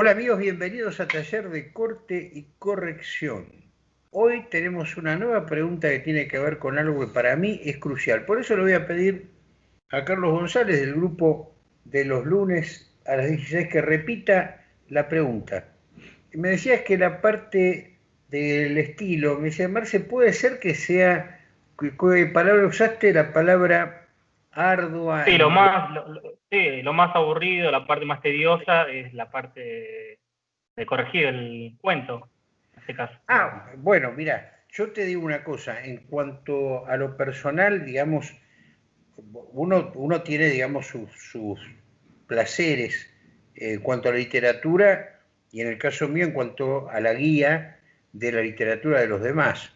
Hola amigos, bienvenidos a Taller de Corte y Corrección. Hoy tenemos una nueva pregunta que tiene que ver con algo que para mí es crucial. Por eso le voy a pedir a Carlos González del grupo de los lunes a las 16 que repita la pregunta. Me decías que la parte del estilo, me decía Marce, puede ser que sea, ¿qué palabra usaste? La palabra ardua. Sí, lo más, lo, más aburrido, la parte más tediosa es la parte de corregir el cuento, en este caso. Ah, bueno, mira, yo te digo una cosa, en cuanto a lo personal, digamos, uno, tiene, digamos, sus, placeres en cuanto a la literatura y en el caso mío en cuanto a la guía de la literatura de los demás.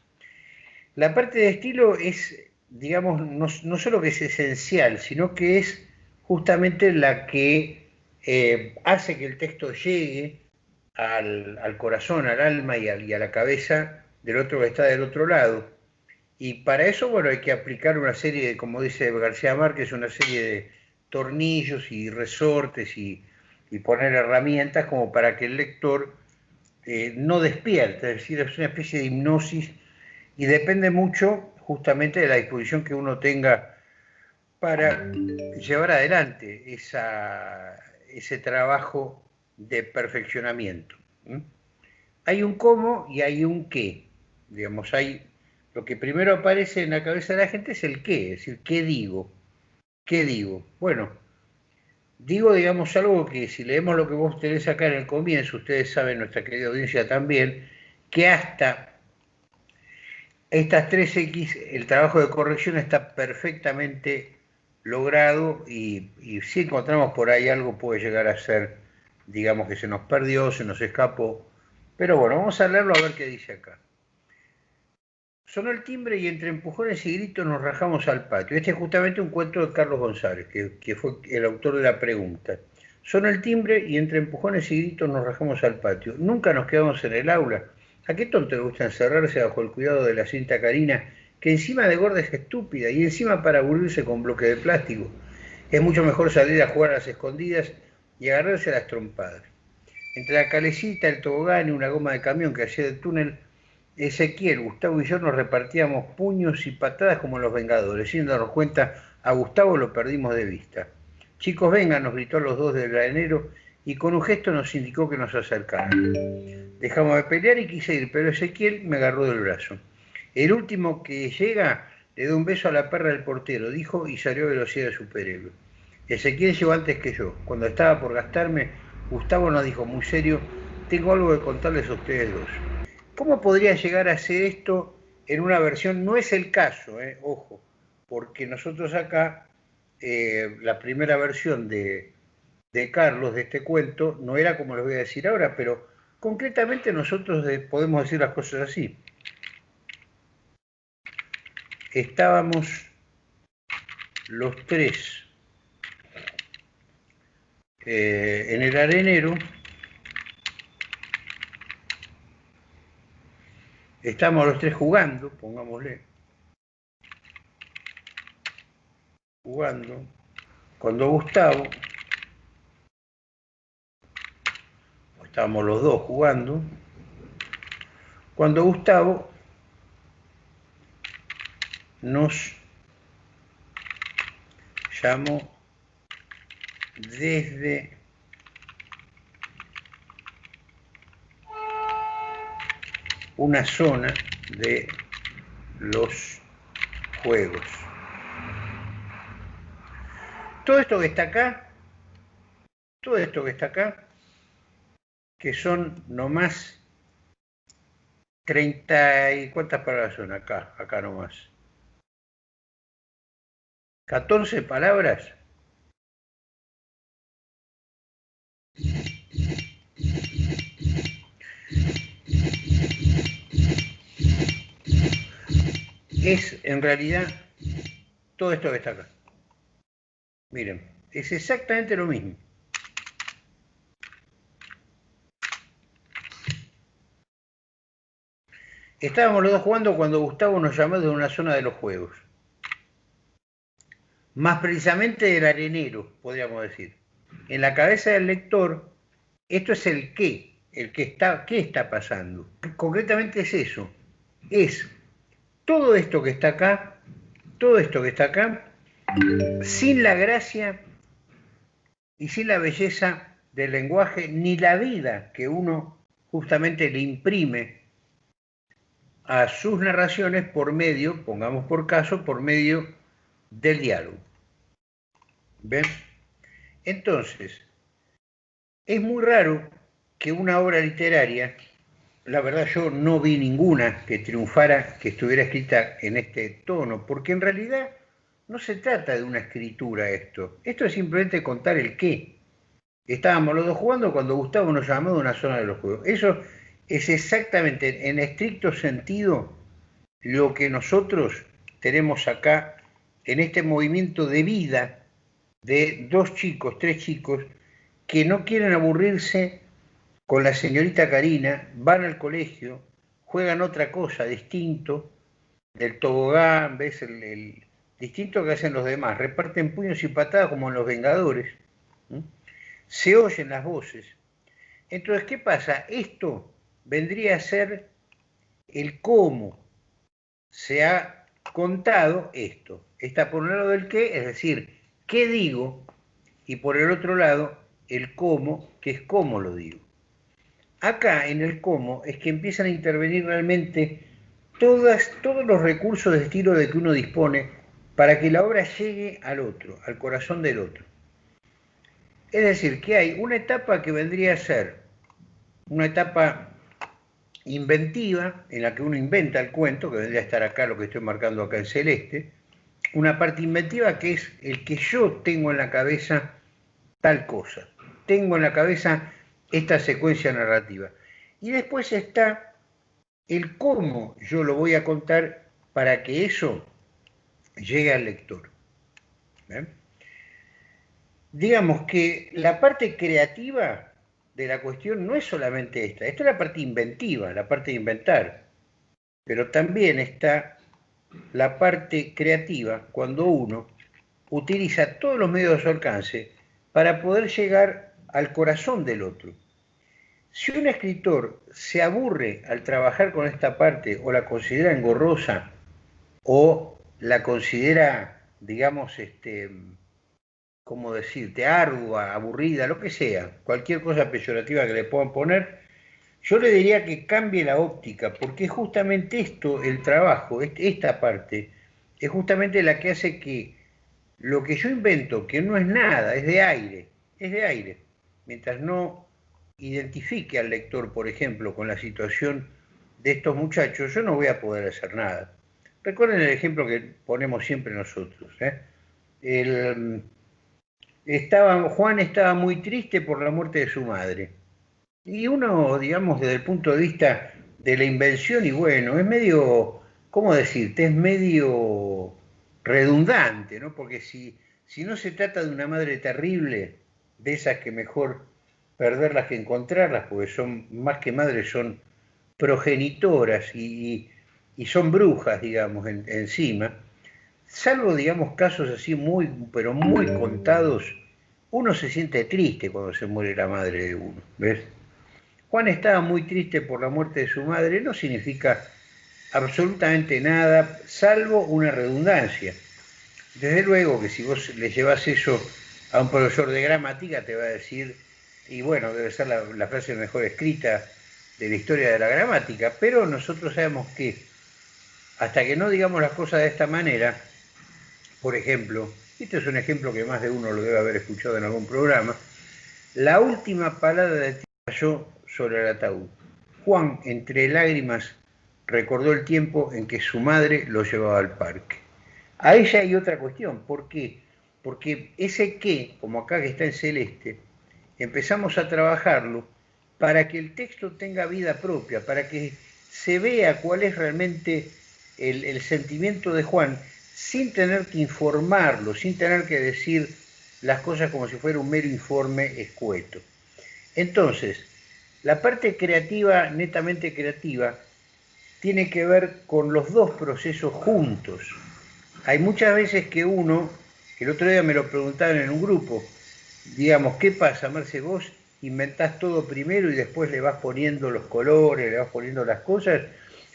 La parte de estilo es digamos, no, solo que es esencial, sino que es justamente la que eh, hace que el texto llegue al, corazón, al alma y, a la cabeza del otro que está del otro lado. Y para eso, bueno, hay que aplicar una serie de, como dice García Márquez, una serie de tornillos y resortes y, poner herramientas como para que el lector eh, no despierte, es decir, es una especie de hipnosis y depende mucho justamente de la disposición que uno tenga para llevar adelante ese trabajo de perfeccionamiento. Hay un cómo y hay un qué. Digamos, hay lo que primero aparece en la cabeza de la gente es el qué, es decir, ¿qué digo? ¿Qué digo? Bueno, digo, digamos, algo que si leemos lo que vos tenés acá en el comienzo, ustedes saben, nuestra querida audiencia también, que hasta estas 3X, el trabajo de corrección está perfectamente logrado y, si encontramos por ahí algo puede llegar a ser, digamos que se nos perdió, se nos escapó. Pero bueno, vamos a leerlo a ver qué dice acá. Sonó el timbre y entre empujones y gritos nos rajamos al patio. Este es justamente un cuento de Carlos González, que, que fue el autor de la pregunta. Sonó el timbre y entre empujones y gritos nos rajamos al patio. Nunca nos quedamos en el aula ¿A qué tonto le gusta encerrarse bajo el cuidado de la cinta carina, que encima de gorda es estúpida y encima para aburrirse con bloque de plástico? Es mucho mejor salir a jugar a las escondidas y agarrarse a las trompadas. Entre la calecita, el tobogán y una goma de camión que hacía del túnel, Ezequiel, Gustavo y yo nos repartíamos puños y patadas como los Vengadores. Sin darnos cuenta, a Gustavo lo perdimos de vista. Chicos, vengan, nos gritó los dos del granero y con un gesto nos indicó que nos acercaran. Dejamos de pelear y quise ir, pero Ezequiel me agarró del brazo. El último que llega le dio un beso a la perra del portero, dijo y salió a velocidad de superhéroe. Ezequiel llegó antes que yo. Cuando estaba por gastarme, Gustavo nos dijo muy serio, tengo algo que contarles a ustedes dos. ¿Cómo podría llegar a ser esto en una versión? No es el caso, eh, ojo, porque nosotros acá, eh, la primera versión de, de Carlos, de este cuento, no era como les voy a decir ahora, pero concretamente nosotros podemos decir las cosas así. Estábamos los tres eh, en el arenero, estamos los tres jugando, pongámosle, jugando, cuando Gustavo estábamos los dos jugando, cuando Gustavo nos llamó desde una zona de los juegos. Todo esto que está acá, todo esto que está acá, que son nomás 30 y cuántas palabras son acá, acá nomás. 14 palabras. Es en realidad todo esto que está acá. Miren, es exactamente lo mismo. Estábamos los dos jugando cuando Gustavo nos llamó de una zona de los juegos. Más precisamente del arenero, podríamos decir. En la cabeza del lector, Esto es el qué, el que está, qué está pasando. Concretamente es eso, es todo esto que está acá, todo esto que está acá, sin la gracia y sin la belleza del lenguaje, ni la vida que uno justamente le imprime a sus narraciones por medio, pongamos por caso, por medio del diálogo. ¿Ven? Entonces, es muy raro que una obra literaria, la verdad yo no vi ninguna que triunfara, que estuviera escrita en este tono, porque en realidad no se trata de una escritura esto, esto es simplemente contar el qué. Estábamos los dos jugando cuando Gustavo nos llamó de una zona de los juegos. Eso es exactamente, en estricto sentido, lo que nosotros tenemos acá en este movimiento de vida de dos chicos, tres chicos, que no quieren aburrirse con la señorita Karina, van al colegio, juegan otra cosa distinto del tobogán, ves el, distinto que hacen los demás, reparten puños y patadas como en los Vengadores, se oyen las voces. Entonces, ¿qué pasa? Esto vendría a ser el cómo se ha contado esto. Está por un lado del qué, es decir, qué digo, y por el otro lado, el cómo, que es cómo lo digo. Acá en el cómo es que empiezan a intervenir realmente todas, todos los recursos de estilo de que uno dispone para que la obra llegue al otro, al corazón del otro. Es decir, que hay una etapa que vendría a ser una etapa inventiva, en la que uno inventa el cuento, que vendría a estar acá lo que estoy marcando acá en celeste, una parte inventiva que es el que yo tengo en la cabeza tal cosa tengo en la cabeza esta secuencia narrativa. Y después está el cómo yo lo voy a contar para que eso llegue al lector. Digamos que la parte creativa de la cuestión no es solamente esta, esta es la parte inventiva, la parte de inventar, pero también está la parte creativa cuando uno utiliza todos los medios a su alcance para poder llegar al corazón del otro. Si un escritor se aburre al trabajar con esta parte o la considera engorrosa o la considera, digamos, este, ¿cómo decirte?, ardua, aburrida, lo que sea, cualquier cosa peyorativa que le puedan poner, yo le diría que cambie la óptica, porque justamente esto, el trabajo, esta parte, es justamente la que hace que lo que yo invento, que no es nada, es de aire, es de aire, mientras no identifique al lector, por ejemplo, con la situación de estos muchachos, yo no voy a poder hacer nada. Recuerden el ejemplo que ponemos siempre nosotros. ¿eh? Juan estaba muy triste por la muerte de su madre. Y uno, digamos, desde el punto de vista de la invención, y bueno, es medio, ¿cómo decirte? Es medio redundante, ¿no? Porque si, si no se trata de una madre terrible, de esas que mejor perderlas que encontrarlas, porque son más que madres, son progenitoras y, son brujas, digamos, encima, salvo, digamos, casos así muy, pero muy contados, uno se siente triste cuando se muere la madre de uno, ¿ves? Juan estaba muy triste por la muerte de su madre, no significa absolutamente nada, salvo una redundancia. Desde luego que si vos le llevas eso a un profesor de gramática te va a decir, y bueno, debe ser la, frase mejor escrita de la historia de la gramática, pero nosotros sabemos que hasta que no digamos las cosas de esta manera, por ejemplo, este es un ejemplo que más de uno lo debe haber escuchado en algún programa, la última palabra de cayó sobre el ataúd. Juan, entre lágrimas, recordó el tiempo en que su madre lo llevaba al parque. A ella hay otra cuestión, ¿por qué? porque ese qué, como acá que está en celeste, empezamos a trabajarlo para que el texto tenga vida propia, para que se vea cuál es realmente el, sentimiento de Juan, sin tener que informarlo, sin tener que decir las cosas como si fuera un mero informe escueto. Entonces, la parte creativa, netamente creativa, tiene que ver con los dos procesos juntos. Hay muchas veces que uno el otro día me lo preguntaron en un grupo, digamos, ¿qué pasa, Marce? Vos inventás todo primero y después le vas poniendo los colores, le vas poniendo las cosas,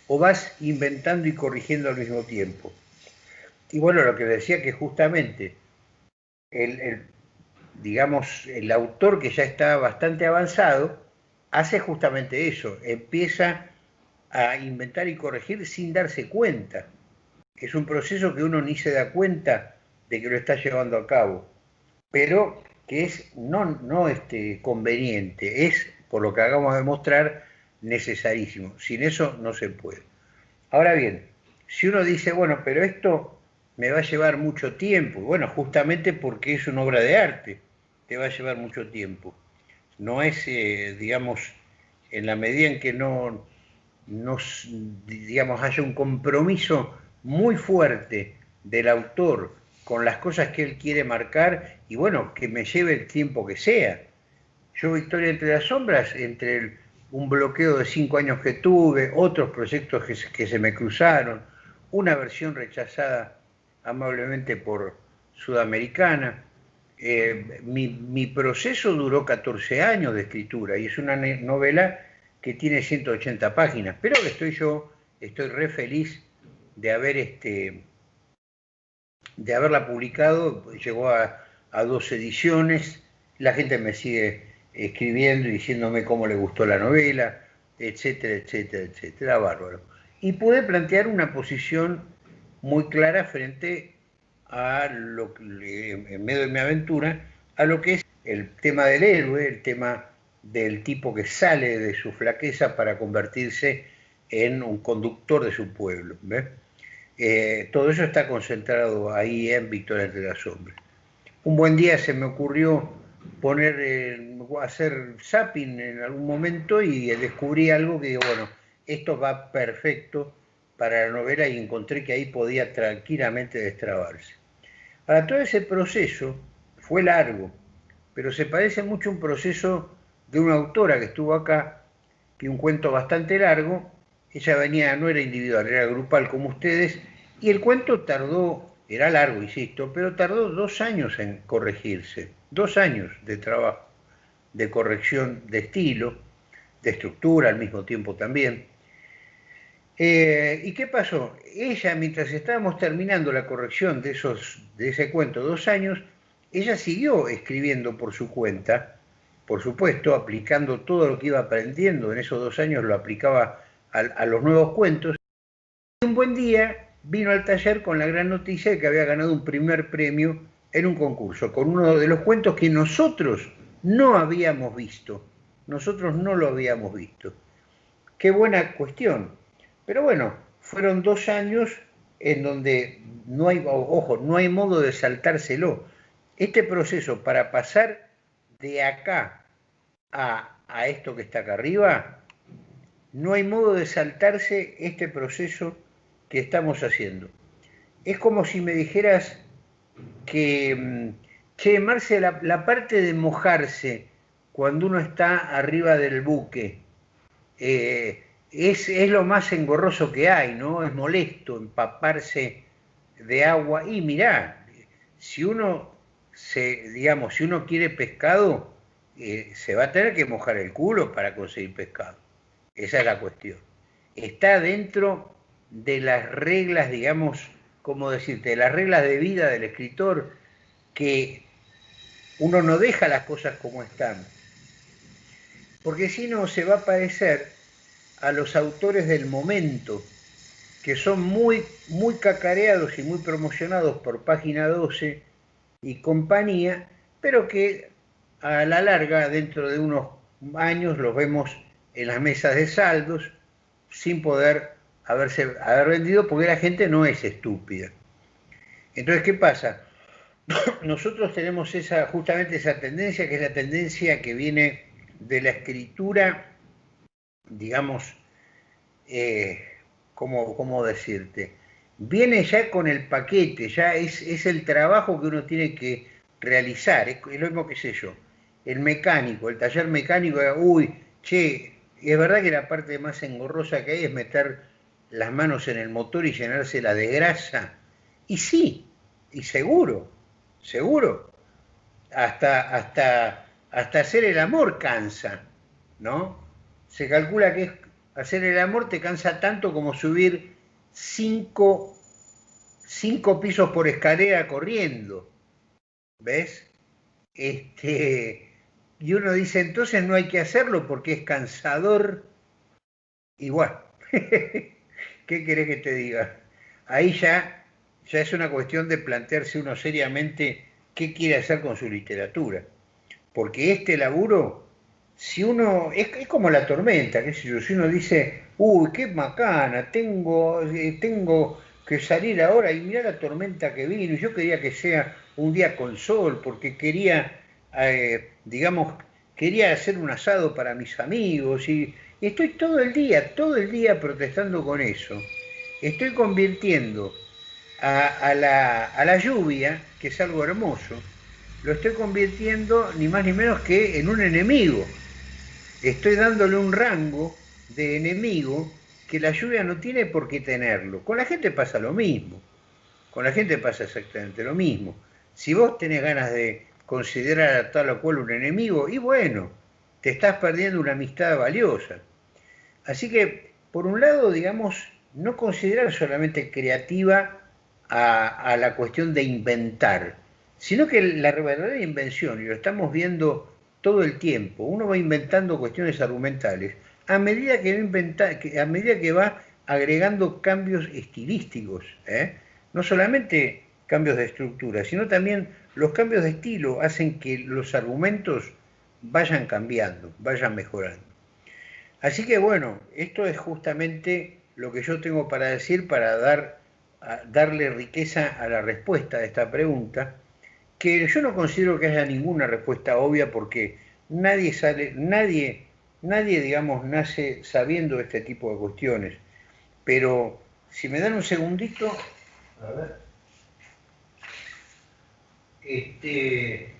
o vas inventando y corrigiendo al mismo tiempo. Y bueno, lo que decía que justamente el, digamos, el autor que ya está bastante avanzado, hace justamente eso, empieza a inventar y corregir sin darse cuenta. Es un proceso que uno ni se da cuenta de que lo está llevando a cabo, pero que es no, no este, conveniente, es, por lo que acabamos de mostrar, necesarísimo. Sin eso no se puede. Ahora bien, si uno dice, bueno, pero esto me va a llevar mucho tiempo, bueno, justamente porque es una obra de arte, te va a llevar mucho tiempo. No es, eh, digamos, en la medida en que no, no, digamos, haya un compromiso muy fuerte del autor con las cosas que él quiere marcar y bueno, que me lleve el tiempo que sea. Yo, Victoria entre las sombras, entre un bloqueo de cinco años que tuve, otros proyectos que, se me cruzaron, una versión rechazada amablemente por Sudamericana. Eh, mi, mi, proceso duró 14 años de escritura y es una novela que tiene 180 páginas, pero estoy yo, estoy re feliz de haber este, de haberla publicado, llegó a, dos ediciones, la gente me sigue escribiendo y diciéndome cómo le gustó la novela, etcétera, etcétera, etcétera, bárbaro. Y pude plantear una posición muy clara frente a lo que, en medio de mi aventura, a lo que es el tema del héroe, el tema del tipo que sale de su flaqueza para convertirse en un conductor de su pueblo. Eh, todo eso está concentrado ahí en Victoria entre las sombras. Un buen día se me ocurrió poner, hacer zapping en algún momento y descubrí algo que digo, bueno, esto va perfecto para la novela y encontré que ahí podía tranquilamente destrabarse. Ahora, todo ese proceso fue largo, pero se parece mucho a un proceso de una autora que estuvo acá, que un cuento bastante largo, ella venía, no era individual, era grupal como ustedes, y el cuento tardó, era largo, insisto, pero tardó dos años en corregirse, dos años de trabajo, de corrección de estilo, de estructura al mismo tiempo también. Eh, ¿Y qué pasó? Ella, mientras estábamos terminando la corrección de, esos, de ese cuento, dos años, ella siguió escribiendo por su cuenta, por supuesto, aplicando todo lo que iba aprendiendo en esos dos años, lo aplicaba a, los nuevos cuentos. Y un buen día vino al taller con la gran noticia de que había ganado un primer premio en un concurso, con uno de los cuentos que nosotros no habíamos visto. Nosotros no lo habíamos visto. Qué buena cuestión. Pero bueno, fueron dos años en donde no hay, ojo, no hay modo de saltárselo. Este proceso para pasar de acá a, a esto que está acá arriba no hay modo de saltarse este proceso que estamos haciendo. Es como si me dijeras que, mm, che, Marce, la, parte de mojarse cuando uno está arriba del buque eh, es, es, lo más engorroso que hay, ¿no? Es molesto empaparse de agua. Y mirá, si uno se, digamos, si uno quiere pescado, eh, se va a tener que mojar el culo para conseguir pescado. Esa es la cuestión. Está dentro de las reglas, digamos, como decirte, de las reglas de vida del escritor, que uno no deja las cosas como están. Porque si no, se va a parecer a los autores del momento, que son muy, muy cacareados y muy promocionados por página 12 y compañía, pero que a la larga, dentro de unos años, los vemos en las mesas de saldos sin poder haberse, haber vendido porque la gente no es estúpida. Entonces, ¿qué pasa? Nosotros tenemos esa, justamente esa tendencia, que es la tendencia que viene de la escritura, digamos, eh, ¿cómo, decirte? Viene ya con el paquete, ya es, es, el trabajo que uno tiene que realizar, es, lo mismo que sé yo. El mecánico, el taller mecánico, uy, che, es verdad que la parte más engorrosa que hay es meter las manos en el motor y llenársela de grasa. Y sí, y seguro, seguro. Hasta, hasta hasta hacer el amor cansa, ¿no? Se calcula que hacer el amor te cansa tanto como subir cinco, cinco pisos por escalera corriendo, ¿ves? Este, y uno dice, entonces no hay que hacerlo porque es cansador. Igual, ¿qué querés que te diga? Ahí ya, ya es una cuestión de plantearse uno seriamente qué quiere hacer con su literatura. Porque este laburo, si uno, es, como la tormenta, qué sé yo, si uno dice, uy, qué macana, tengo, eh, tengo que salir ahora y mira la tormenta que vino, yo quería que sea un día con sol, porque quería, eh, digamos, quería hacer un asado para mis amigos y, estoy todo el día, todo el día protestando con eso. Estoy convirtiendo a, la, a la lluvia, que es algo hermoso, lo estoy convirtiendo ni más ni menos que en un enemigo. Estoy dándole un rango de enemigo que la lluvia no tiene por qué tenerlo. Con la gente pasa lo mismo. Con la gente pasa exactamente lo mismo. Si vos tenés ganas de considerar a tal o cual un enemigo, y bueno, te estás perdiendo una amistad valiosa. Así que, por un lado, digamos, no considerar solamente creativa a, la cuestión de inventar, sino que la verdadera invención, y lo estamos viendo todo el tiempo, uno va inventando cuestiones argumentales a medida que va, inventa, a medida que va agregando cambios estilísticos, ¿eh? no solamente cambios de estructura, sino también los cambios de estilo hacen que los argumentos vayan cambiando, vayan mejorando. Así que bueno, esto es justamente lo que yo tengo para decir para dar, darle riqueza a la respuesta de esta pregunta, que yo no considero que haya ninguna respuesta obvia porque nadie sale, nadie, nadie digamos nace sabiendo este tipo de cuestiones. Pero si me dan un segundito, a ver. Este,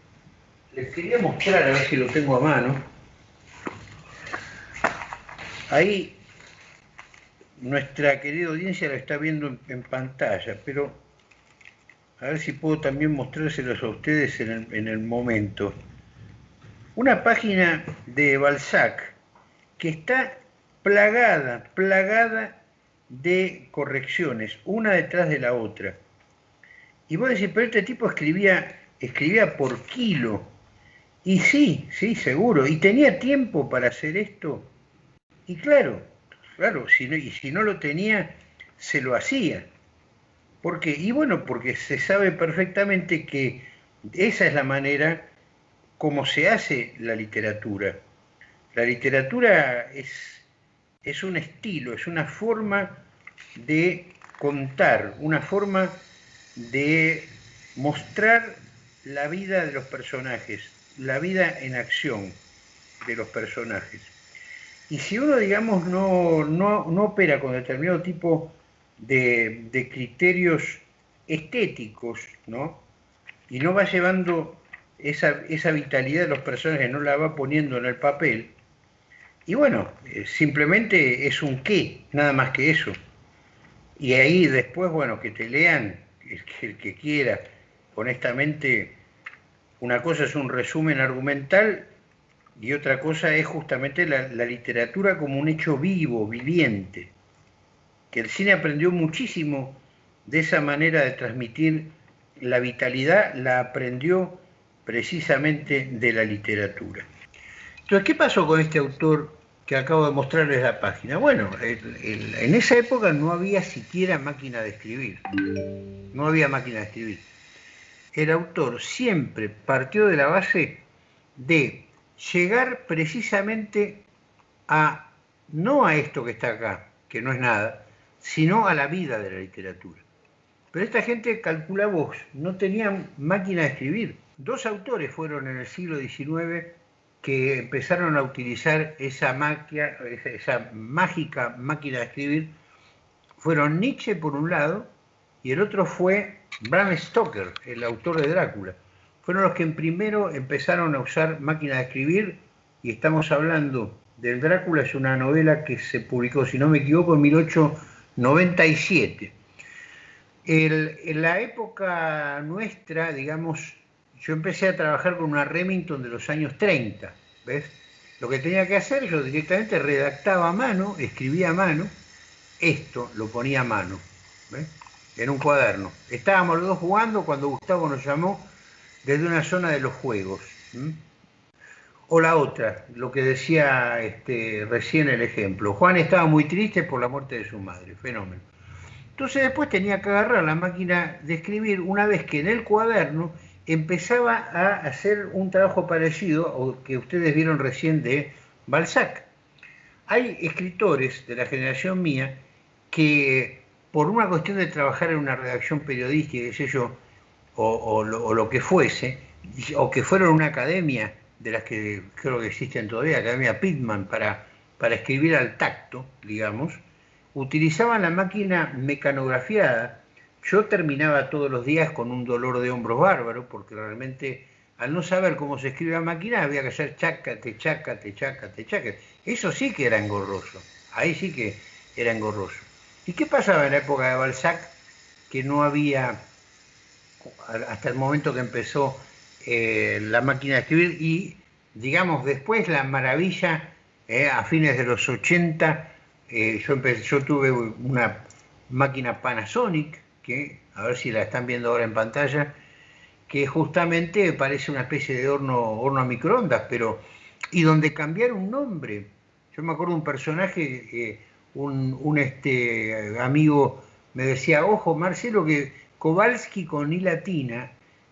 les quería mostrar, a ver si lo tengo a mano. Ahí nuestra querida audiencia lo está viendo en, pantalla, pero a ver si puedo también mostrárselos a ustedes en el, en el momento. Una página de Balzac que está plagada, plagada de correcciones, una detrás de la otra. Y vos decís, pero este tipo escribía, escribía por kilo. Y sí, sí, seguro. Y tenía tiempo para hacer esto. Y claro, claro, y si no lo tenía, se lo hacía. ¿Por qué? Y bueno, porque se sabe perfectamente que esa es la manera como se hace la literatura. La literatura es, es un estilo, es una forma de contar, una forma de mostrar la vida de los personajes, la vida en acción de los personajes. Y si uno, digamos, no, no, opera con determinado tipo de, criterios estéticos, ¿no? Y no va llevando esa, esa, vitalidad de los personajes, no la va poniendo en el papel, y bueno, eh, simplemente es un qué, nada más que eso. Y ahí después, bueno, que te lean el que, quiera, honestamente, una cosa es un resumen argumental y otra cosa es justamente la, literatura como un hecho vivo, viviente, que el cine aprendió muchísimo de esa manera de transmitir la vitalidad, la aprendió precisamente de la literatura. Entonces, ¿qué pasó con este autor que acabo de mostrarles la página. Bueno, en esa época no había siquiera máquina de escribir. No había máquina de escribir. El autor siempre partió de la base de llegar precisamente a, no a esto que está acá, que no es nada, sino a la vida de la literatura. Pero esta gente, calcula vos, no tenían máquina de escribir. Dos autores fueron en el siglo XIX que empezaron a utilizar esa, esa mágica máquina de escribir fueron Nietzsche por un lado y el otro fue Bram Stoker, el autor de Drácula. Fueron los que primero empezaron a usar máquina de escribir y estamos hablando del Drácula, es una novela que se publicó, si no me equivoco, en 1897. en la época nuestra, digamos, yo empecé a trabajar con una Remington de los años 30, ¿ves? Lo que tenía que hacer, yo directamente redactaba a mano, escribía a mano, esto lo ponía a mano, ¿ves? En un cuaderno. Estábamos los dos jugando cuando Gustavo nos llamó desde una zona de los juegos. O la otra, lo que decía este, recién el ejemplo. Juan estaba muy triste por la muerte de su madre, fenómeno. Entonces después tenía que agarrar la máquina de escribir una vez que en el cuaderno empezaba a hacer un trabajo parecido o que ustedes vieron recién de Balzac. Hay escritores de la generación mía que por una cuestión de trabajar en una redacción periodística, qué sé yo, o, lo, que fuese, o que fueron una academia de las que creo que existen todavía, Academia Pittman, para, para escribir al tacto, digamos, utilizaban la máquina mecanografiada. Yo terminaba todos los días con un dolor de hombros bárbaro, porque realmente al no saber cómo se escribe a máquina había que hacer chácate, chácate, chácate, chácate. Eso sí que era engorroso, ahí sí que era engorroso. ¿Y qué pasaba en la época de Balzac? Que no había, hasta el momento que empezó eh, la máquina de escribir y, digamos, después la maravilla, eh, a fines de los 80, eh, yo, yo tuve una máquina Panasonic, que a ver si la están viendo ahora en pantalla, que justamente parece una especie de horno, horno a microondas, pero y donde cambiar un nombre. Yo me acuerdo un personaje, un, un, este, amigo me decía, ojo Marcelo, que Kowalski con I latina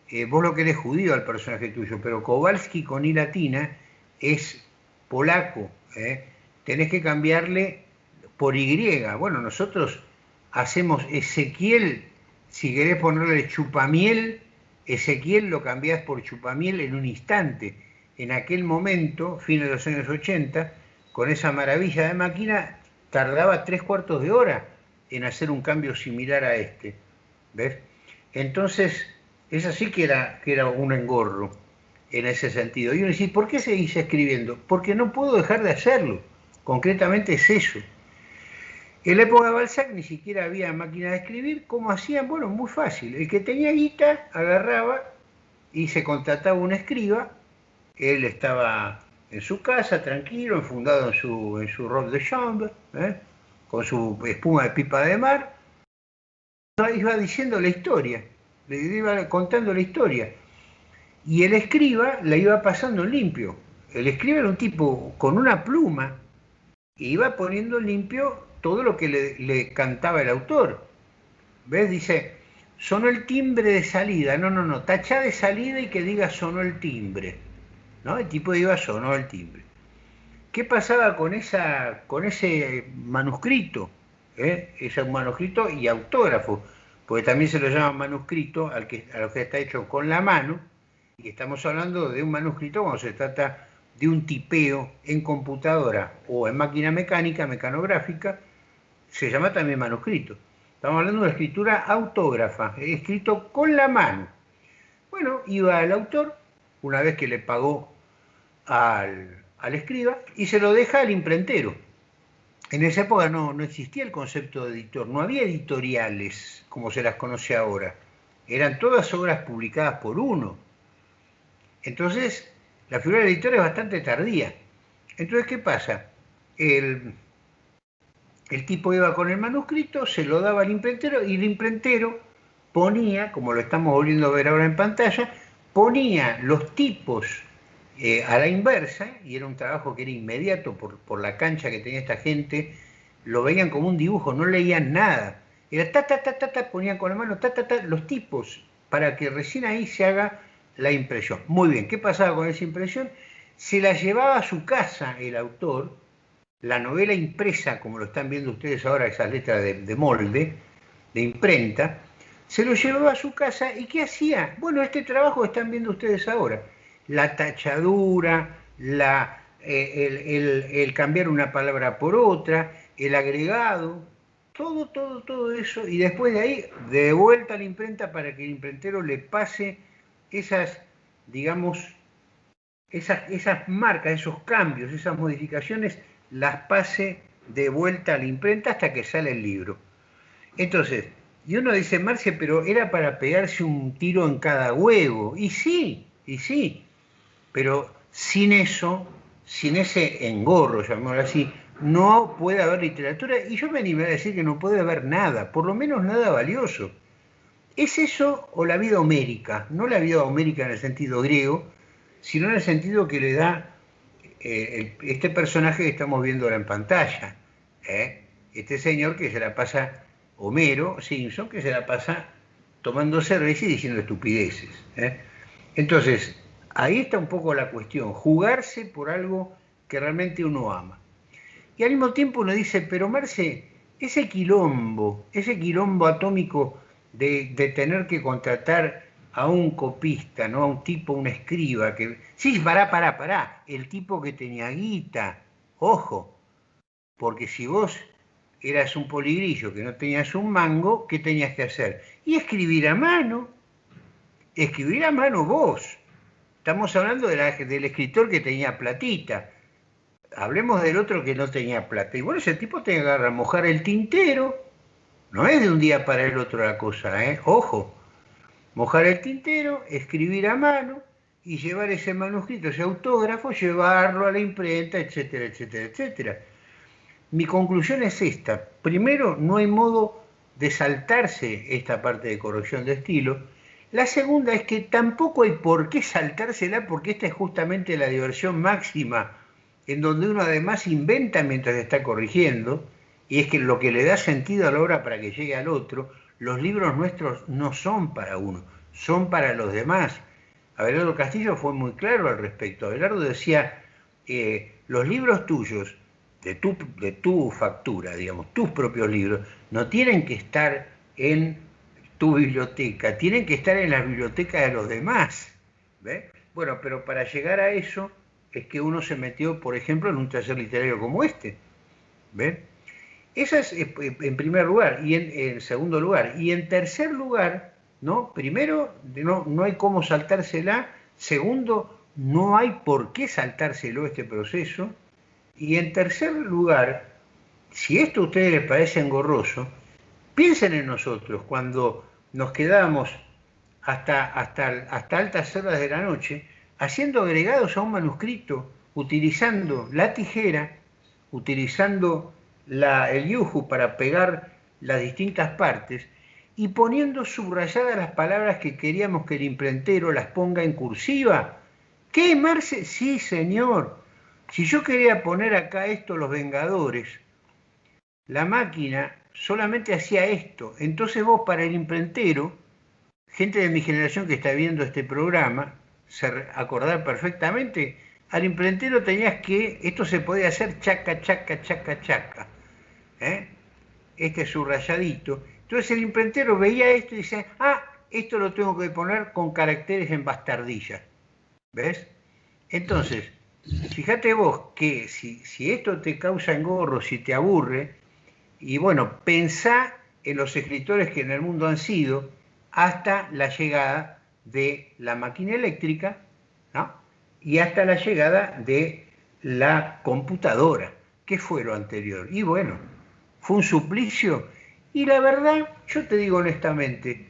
eh, vos lo querés judío al personaje tuyo, pero Kowalski con I latina es polaco, ¿eh? tenés que cambiarle por Y. Bueno, nosotros hacemos Ezequiel, si querés ponerle chupamiel, Ezequiel lo cambiás por chupamiel en un instante. En aquel momento, fines de los años 80, con esa maravilla de máquina, tardaba tres cuartos de hora en hacer un cambio similar a este. ¿Ves? Entonces, es así que era, que era un engorro en ese sentido. Y uno dice, ¿por qué seguís escribiendo? Porque no puedo dejar de hacerlo. Concretamente es eso. En la época de Balzac ni siquiera había máquina de escribir. ¿Cómo hacían? Bueno, muy fácil. El que tenía guita agarraba y se contrataba un escriba. Él estaba en su casa, tranquilo, enfundado en su, en su robe de chambre, ¿eh? con su espuma de pipa de mar. Iba diciendo la historia le iba contando la historia. Y el escriba la iba pasando limpio. El escriba era un tipo con una pluma y iba poniendo limpio todo lo que le, cantaba el autor. ¿Ves? Dice, sonó el timbre de salida. No, no, no, tacha de salida y que diga sonó el timbre. ¿No? El tipo iba, sonó el timbre. ¿Qué pasaba con, esa, con ese manuscrito? ¿Eh? Ese manuscrito y autógrafo porque también se lo llama manuscrito al que, a lo que está hecho con la mano, y estamos hablando de un manuscrito cuando se trata de un tipeo en computadora o en máquina mecánica, mecanográfica, se llama también manuscrito. Estamos hablando de una escritura autógrafa, escrito con la mano. Bueno, iba el autor, una vez que le pagó al, al escriba, y se lo deja al imprentero en esa época no, existía el concepto de editor, no había editoriales como se las conoce ahora. Eran todas obras publicadas por uno. Entonces, la figura del editor es bastante tardía. Entonces, ¿qué pasa? El, el tipo iba con el manuscrito, se lo daba al imprentero y el imprentero ponía, como lo estamos volviendo a ver ahora en pantalla, ponía los tipos eh, a la inversa, y era un trabajo que era inmediato por, la cancha que tenía esta gente, lo veían como un dibujo, no leían nada. Era ta, ta, ta, ta, ta, ponían con la mano, ta, ta, ta, los tipos, para que recién ahí se haga la impresión. Muy bien, ¿qué pasaba con esa impresión? Se la llevaba a su casa el autor, la novela impresa, como lo están viendo ustedes ahora, esas letras de, de molde, de imprenta, se lo llevaba a su casa y ¿qué hacía? Bueno, este trabajo que están viendo ustedes ahora la tachadura, la, eh, el, cambiar una palabra por otra, el agregado, todo, todo, todo eso, y después de ahí, de vuelta a la imprenta para que el imprentero le pase esas, digamos, esas, esas marcas, esos cambios, esas modificaciones, las pase de vuelta a la imprenta hasta que sale el libro. Entonces, Y uno dice, Marcia, pero era para pegarse un tiro en cada huevo. Y sí, y sí, pero sin eso, sin ese engorro, llamémoslo así, no puede haber literatura. Y yo me animé a decir que no puede haber nada, por lo menos nada valioso. ¿Es eso o la vida homérica? No la vida homérica en el sentido griego, sino en el sentido que le da eh, este personaje que estamos viendo ahora en pantalla. ¿eh? Este señor que se la pasa Homero Simpson, que se la pasa tomando cerveza y diciendo estupideces. ¿eh? Entonces, ahí está un poco la cuestión, jugarse por algo que realmente uno ama. Y al mismo tiempo uno dice, pero Marce, ese quilombo, ese quilombo atómico de, de tener que contratar a un copista, ¿no? A un tipo, un escriba, que... Sí, pará, pará, pará, el tipo que tenía guita, ojo, porque si vos eras un poligrillo que no tenías un mango, ¿qué tenías que hacer? Y escribir a mano. Escribir a mano vos. Estamos hablando del escritor que tenía platita. Hablemos del otro que no tenía plata. Y bueno, ese tipo tenía que agarrar, mojar el tintero. No es de un día para el otro la cosa, ¿eh? Ojo. Mojar el tintero, escribir a mano y llevar ese manuscrito, ese autógrafo, llevarlo a la imprenta, etcétera, etcétera, etcétera. Mi conclusión es esta. Primero, no hay modo de saltarse esta parte de corrección de estilo. La segunda es que tampoco hay por qué saltársela porque esta es justamente la diversión máxima en donde uno además inventa mientras está corrigiendo y es que lo que le da sentido a la obra para que llegue al otro, los libros nuestros no son para uno, son para los demás. Abelardo Castillo fue muy claro al respecto. Abelardo decía, eh, los libros tuyos de tu, de tu factura, digamos, tus propios libros, no tienen que estar en tu biblioteca, tienen que estar en la biblioteca de los demás. Bueno, pero para llegar a eso es que uno se metió, por ejemplo, en un taller literario como este. ¿Ven? Esa es eh, en primer lugar, y en, segundo lugar. Y en tercer lugar, ¿no? Primero, no, no hay cómo saltársela. Segundo, no hay por qué saltárselo este proceso. Y en tercer lugar, si esto a ustedes les parece engorroso, piensen en nosotros cuando nos quedamos hasta, hasta, hasta altas horas de la noche haciendo agregados a un manuscrito, utilizando la tijera, utilizando la, el yuju para pegar las distintas partes y poniendo subrayadas las palabras que queríamos que el imprentero las ponga en cursiva. ¿Qué, Marce? Sí, señor. Si yo quería poner acá esto, los Vengadores, la máquina solamente hacía esto. Entonces vos para el imprentero, gente de mi generación que está viendo este programa, se acordar perfectamente, al imprentero tenías que, esto se podía hacer chaca, chaca, chaca, chaca. ¿eh? Este subrayadito. Entonces el imprentero veía esto y dice, ah, esto lo tengo que poner con caracteres en bastardilla. ¿Ves? Entonces, Fíjate vos que si, esto te causa engorro, si te aburre, y bueno, pensá en los escritores que en el mundo han sido hasta la llegada de la máquina eléctrica, ¿no? Y hasta la llegada de la computadora. ¿Qué fue lo anterior? Y bueno, fue un suplicio. Y la verdad, yo te digo honestamente,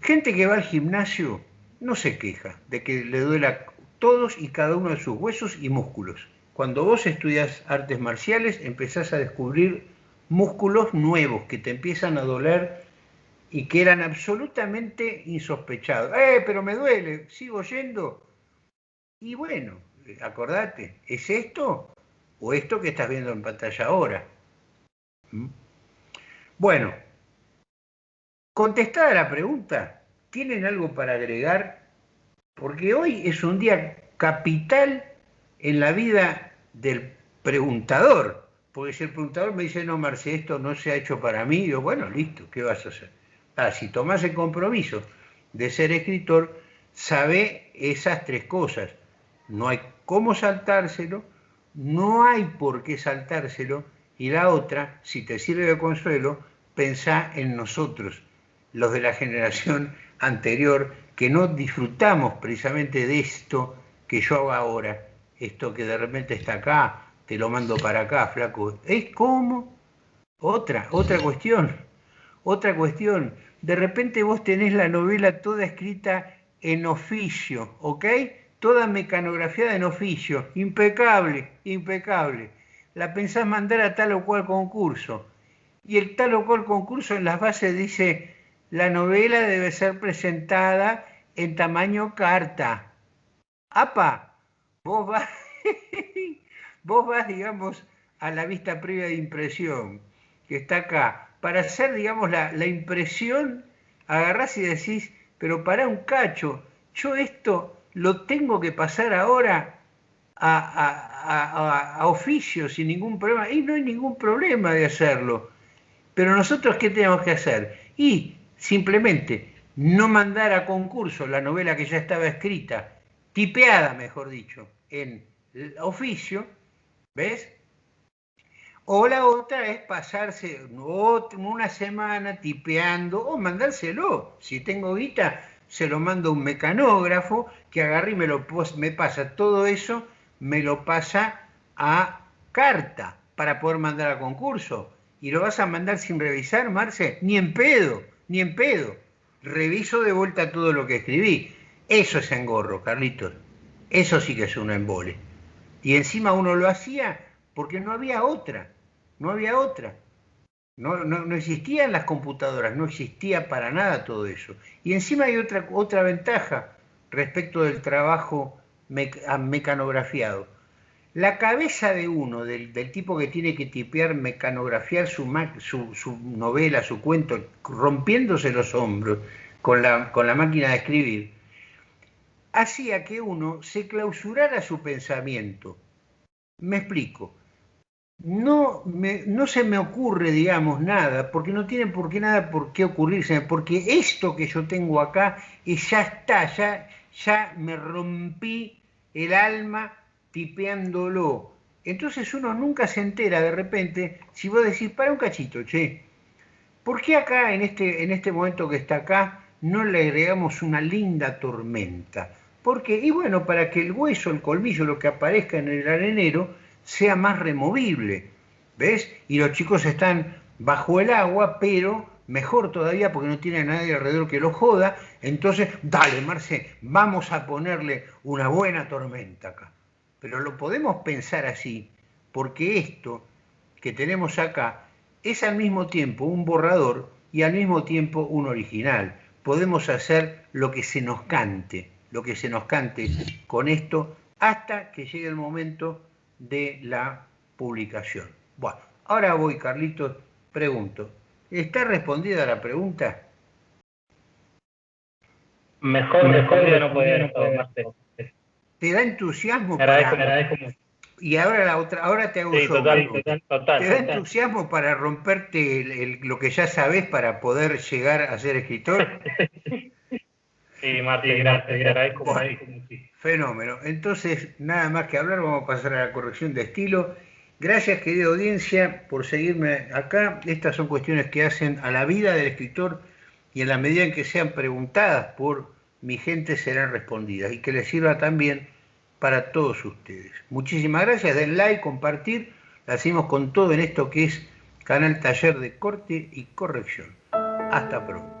gente que va al gimnasio no se queja de que le duela todos y cada uno de sus huesos y músculos. Cuando vos estudias artes marciales, empezás a descubrir músculos nuevos que te empiezan a doler y que eran absolutamente insospechados. ¡Eh, pero me duele! ¿Sigo yendo? Y bueno, acordate, ¿es esto o esto que estás viendo en pantalla ahora? ¿Mm? Bueno, contestada la pregunta, ¿tienen algo para agregar porque hoy es un día capital en la vida del preguntador. Porque si el preguntador me dice, no, Marce, esto no se ha hecho para mí, yo, bueno, listo, ¿qué vas a hacer? Ah, si tomás el compromiso de ser escritor, sabe esas tres cosas. No hay cómo saltárselo, no hay por qué saltárselo, y la otra, si te sirve de consuelo, pensá en nosotros, los de la generación anterior, que no disfrutamos precisamente de esto que yo hago ahora, esto que de repente está acá, te lo mando para acá, flaco. ¿Es como? Otra, otra cuestión. Otra cuestión, de repente vos tenés la novela toda escrita en oficio, ¿ok? Toda mecanografiada en oficio, impecable, impecable. La pensás mandar a tal o cual concurso. Y el tal o cual concurso en las bases dice, la novela debe ser presentada en tamaño carta. ¡Apa! Vos vas, vos vas, digamos, a la vista previa de impresión, que está acá. Para hacer, digamos, la, impresión, agarrás y decís, pero para un cacho, yo esto lo tengo que pasar ahora a, a, oficio sin ningún problema. Y no hay ningún problema de hacerlo. Pero nosotros, ¿qué tenemos que hacer? Y simplemente no mandar a concurso la novela que ya estaba escrita, tipeada, mejor dicho, en oficio, ¿ves? O la otra es pasarse una semana tipeando o mandárselo. Si tengo guita, se lo mando a un mecanógrafo que agarre y me, lo, me pasa todo eso, me lo pasa a carta para poder mandar a concurso. ¿Y lo vas a mandar sin revisar, Marce? Ni en pedo, ni en pedo. Reviso de vuelta todo lo que escribí. Eso es engorro, Carlitos. Eso sí que es un embole. Y encima uno lo hacía porque no había otra, no había otra. No, no, existían las computadoras, no existía para nada todo eso. Y encima hay otra, otra ventaja respecto del trabajo mecanografiado. La cabeza de uno, del, tipo que tiene que tipear, mecanografiar su, su, novela, su cuento, rompiéndose los hombros con la, con la máquina de escribir, hacía que uno se clausurara su pensamiento. Me explico no, no se me ocurre, digamos, nada, porque no tiene por qué nada por qué ocurrirse, porque esto que yo tengo acá y ya está, ya, ya me rompí el alma tipeándolo. Entonces uno nunca se entera de repente si vos decís, para un cachito, che, ¿por qué acá en este, en este momento que está acá no le agregamos una linda tormenta? Porque, y bueno, para que el hueso, el colmillo, lo que aparezca en el arenero, sea más removible. ¿Ves? Y los chicos están bajo el agua, pero mejor todavía porque no tiene a nadie alrededor que lo joda. Entonces, dale, Marce, vamos a ponerle una buena tormenta acá. Pero lo podemos pensar así, porque esto que tenemos acá es al mismo tiempo un borrador y al mismo tiempo un original. Podemos hacer lo que se nos cante, lo que se nos cante con esto hasta que llegue el momento de la publicación. Bueno, ahora voy, Carlitos, pregunto. ¿Está respondida la pregunta? Mejor, mejor ya no podía ¿Te da entusiasmo? para... Y ahora la otra, ahora te hago sí, total, total, ¿Te da entusiasmo para romperte lo que ya sabes para poder llegar a ser escritor? sí, Martín, gracias, agradezco Fenómeno. Entonces, nada más que hablar, vamos a pasar a la corrección de estilo. Gracias, querida audiencia, por seguirme acá. Estas son cuestiones que hacen a la vida del escritor y en la medida en que sean preguntadas por mi gente serán respondidas y que les sirva también para todos ustedes. Muchísimas gracias, den like, compartir. La hacemos con todo en esto que es Canal Taller de Corte y Corrección. Hasta pronto.